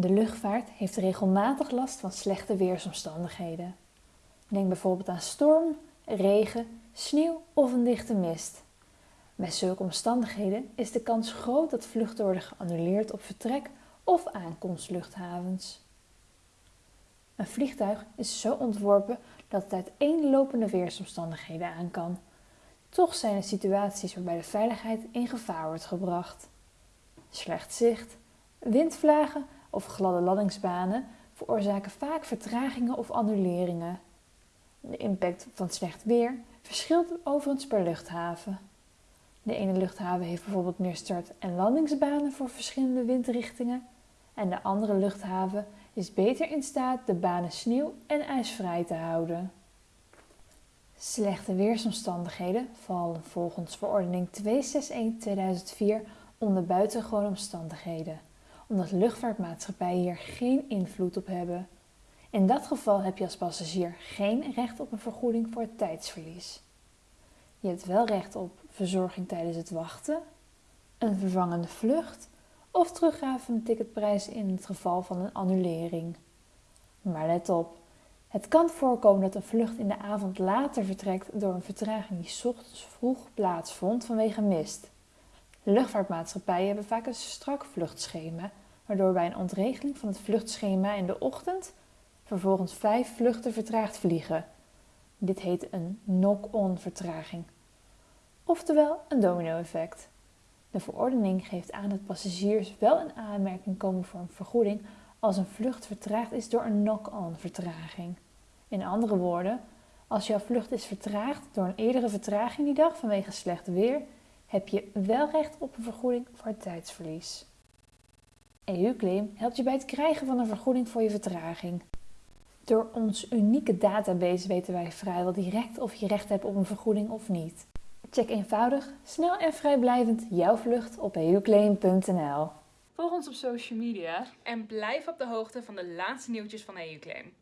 De luchtvaart heeft regelmatig last van slechte weersomstandigheden. Denk bijvoorbeeld aan storm, regen, sneeuw of een dichte mist. Bij zulke omstandigheden is de kans groot dat vluchten worden geannuleerd op vertrek of aankomstluchthavens. Een vliegtuig is zo ontworpen dat het uiteenlopende weersomstandigheden aan kan. Toch zijn er situaties waarbij de veiligheid in gevaar wordt gebracht. Slecht zicht, windvlagen of gladde landingsbanen veroorzaken vaak vertragingen of annuleringen. De impact van slecht weer verschilt overigens per luchthaven. De ene luchthaven heeft bijvoorbeeld meer start- en landingsbanen voor verschillende windrichtingen en de andere luchthaven is beter in staat de banen sneeuw- en ijsvrij te houden. Slechte weersomstandigheden vallen volgens verordening 261-2004 onder buitengewone omstandigheden, omdat luchtvaartmaatschappijen hier geen invloed op hebben. In dat geval heb je als passagier geen recht op een vergoeding voor het tijdsverlies. Je hebt wel recht op verzorging tijdens het wachten, een vervangende vlucht of teruggave van de ticketprijs in het geval van een annulering. Maar let op, het kan voorkomen dat een vlucht in de avond later vertrekt door een vertraging die ochtends vroeg plaatsvond vanwege mist. Luchtvaartmaatschappijen hebben vaak een strak vluchtschema, waardoor bij een ontregeling van het vluchtschema in de ochtend vervolgens vijf vluchten vertraagd vliegen. Dit heet een knock-on vertraging, oftewel een domino-effect. De verordening geeft aan dat passagiers wel in aanmerking komen voor een vergoeding als een vlucht vertraagd is door een knock-on vertraging. In andere woorden, als jouw vlucht is vertraagd door een eerdere vertraging die dag vanwege slecht weer, heb je wel recht op een vergoeding voor het tijdsverlies. EU-claim helpt je bij het krijgen van een vergoeding voor je vertraging. Door ons unieke database weten wij vrijwel direct of je recht hebt op een vergoeding of niet. Check eenvoudig, snel en vrijblijvend jouw vlucht op euclaim.nl. Volg ons op social media En blijf op de hoogte van de laatste nieuwtjes van EUClaim.